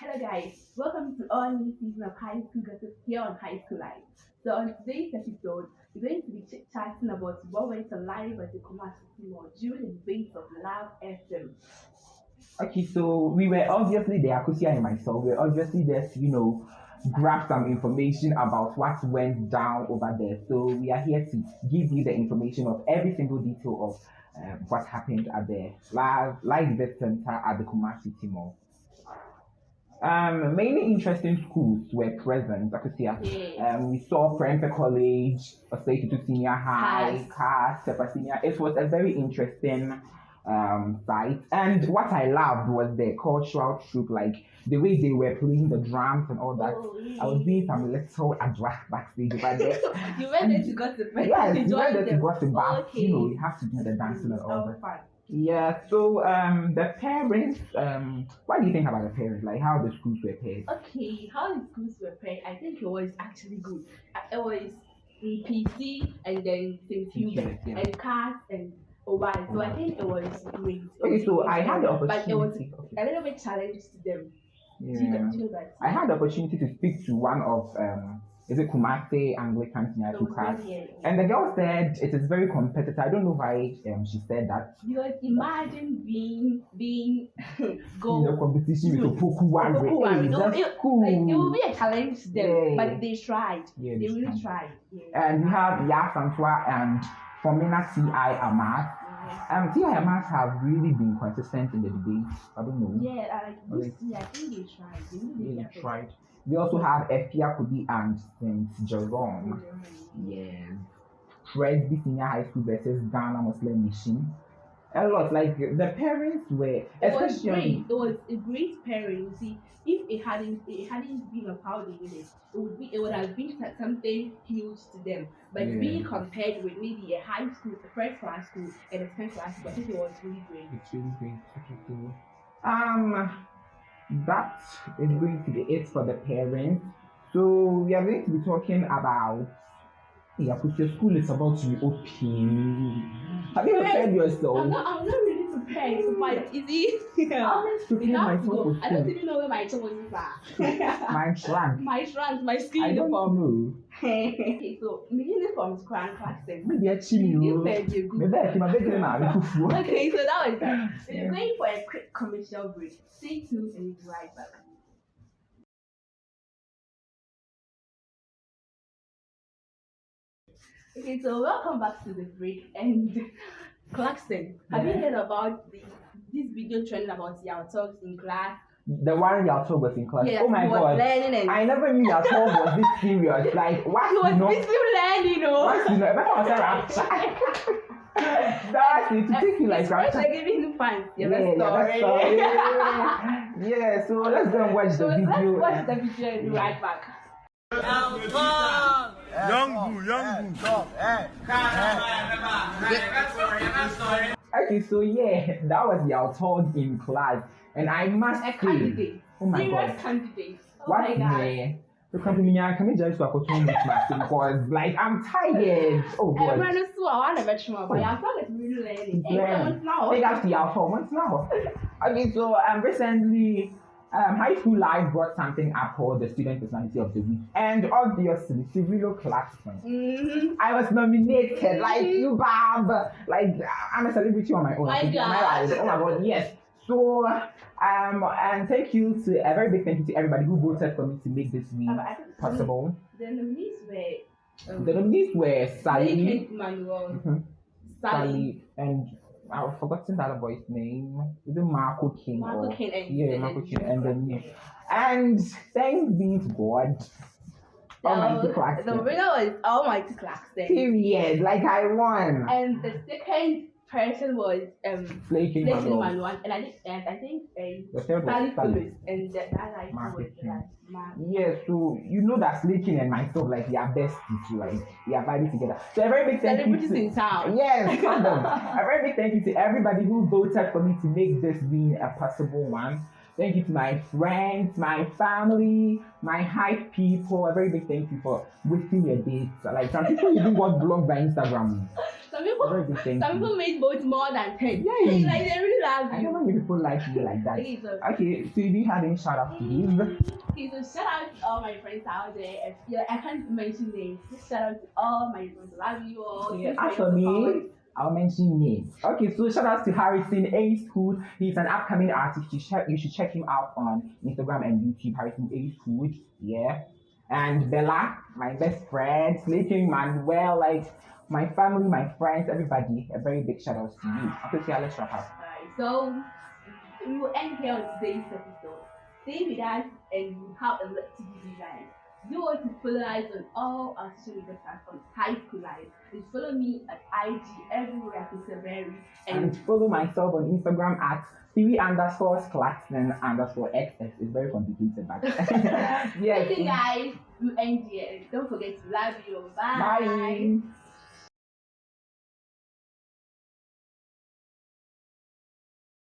Hello guys, welcome to our new season of High School Gossip here on High School Live. So on today's episode, we're going to be chit-chatting about what went on live at the Kumasi Mall during the debate of Love FM. Okay, so we were obviously there, Akusia and myself, we were obviously there to, you know, grab some information about what went down over there. So we are here to give you the information of every single detail of um, what happened at the live, live event center at the Kumasi Mall. Um, many interesting schools were present. Akusia. Yes. Um, we saw Prempeh College, Osei Senior High, CAS, Sepa Senior. It was a very interesting um, site. And what I loved was the cultural troupe, like the way they were playing the drums and all that. Oh, I was doing some little adra backstage over there. you went there to gossip, right? yes, You went there to gossip, but Okay. you know, you have to do the dancing and all Oh, that. Yeah, so um, the parents, um, what do you think about the parents? Like how the schools were paid? Okay, how the schools were paid, I think it was actually good. Uh, It was PC and then St. Hubert Yeah. and CAS and OY. So I think it was great. Okay, so. I had the opportunity. But it was a little bit challenge to them. Do, you, Yeah. do you know that? I had the opportunity to speak to one of um, is it Kumasi Anglican Senior class, very, yeah, yeah. and the girl said it is very competitive. I don't know why um, she said that. Because imagine being being In go the competition with Good. Opoku Ware, Opoku Ware. hey, No, that's it- like, it will be a challenge to them, Yeah. but they tried. Yeah, they they really tried. tried. Yeah. And we have Yaa Asantewaa and Formina Ci Amat. Um, Ci Amat have really been consistent in the debate. I don't know. Yeah, I like this I think they tried. They really tried. We also have Efia Kudi and St. Jerome. Yeah. Yes. Presby Senior High School versus Ghana Muslim Mission. A lot. Like the parents were, It was especially great. It was a great pairing. You see, if it hadn't it hadn't been of how they did it, it would be it would have been something huge to them. But Yeah. being compared with maybe a high school, a first class school, and a second class school, I think it was really great. It's really great. Okay, um, that is going to be it for the parents. So we are going to be talking about. Yeah, because your school is about to be open. Have you prepared I'm yourself? not I'm not really to fight. Is it? I always We have to myself go. for I don't even know where my choices are. My trunk. my shrunk, my skin I don't know. okay, so my uniform is crown classic. Maybe a chimney. You said you're good. Maybe I can make it now. Okay, so that was that. So Yeah. We're going for a quick commercial break. Stay tuned and we'll be right back. Okay, so welcome back to the break and Clarkson. Have you heard about the this video trending about your talks in class? The one your talk was in class. Yes, oh my he was god. learning and I never knew your talk was this serious. Like what he was you know? busy learning, you know. What you know? If I was a rapture. That's it. To take you like His friends rapture. are giving him fans. Yeah, Yeah, that's yeah, story. that's. Yeah, so let's go and watch so the video. let's watch the video and be right back. Young so yeah, that was your talk in class, and I must A say, candidate. oh my Serious god, candidate. Oh what my god. yeah. The company I can just work with my because like I'm tired. Oh god. Everyone is so I want to bet you more, but your song is really learning. Hey, what's now? Up to your phone. What's now? Okay, so um, recently, um, High School Live brought something up called the Student Personality of the Week, and obviously, Cyrilo Clarkson. Mm-hmm. I was nominated, like you, Bob. Like I'm a celebrity on my own. My God. Oh my god, yes. So, um, and thank you to a very big thank you to everybody who voted for me to make this week I possible. The nominees were um, The nominees were Sally, Manuel, Mhm. Sally, Sally, and I've forgotten other boy's name. Is it Marco King? Marco or, King, and Yeah, Marco King, and then yeah. Oh, and thanks be to God, Almighty the, Clarkson. the oh, winner was Almighty Clarkson, Period. Like I won. and the second person was um Flaking Blake Manuel. Manuel, and I think and I think um, The Sally was and the, that I was like man. Yeah, so you know that Slaking and myself, like, we are besties, like, we are vibing together. So a very big thank you Celebrities to, in town. Yes, a very big thank you to everybody who voted for me to make this being a possible one. Thank you to my friends, my family, my hype people. A very big thank you for wasting your dates. Like some people even got blocked by Instagram. Some people, some people made votes more than ten. Yeah, yeah. like they really love I you. don't know if people like you like that. Okay, so, do you have any shout outs to mm. give? okay, so shout out to all my friends out there. If, I can't mention names. Just shout out to all my friends. Love you all. Yeah, as for for your support. me, I'll mention names. Okay, so shout out to Harrison Ace Food. He's an upcoming artist. You, should you should check him out on Instagram and YouTube. Harrison Ace Food. Yeah. And Bella, my best friend, sleeping Manuel, like my family, my friends, everybody. A very big shout out to you. Okay, so yeah, let's wrap up. Alright, so we will end here on today's episode. Stay with us and have a lot to give you want to follow us on all our social media platforms, High Life. And follow me at IG everywhere. Berry. And And follow myself on Instagram at Siri underscore Claxton underscore XS. It's very complicated, but thank you yes. guys. We end here. Don't forget to love you. Bye.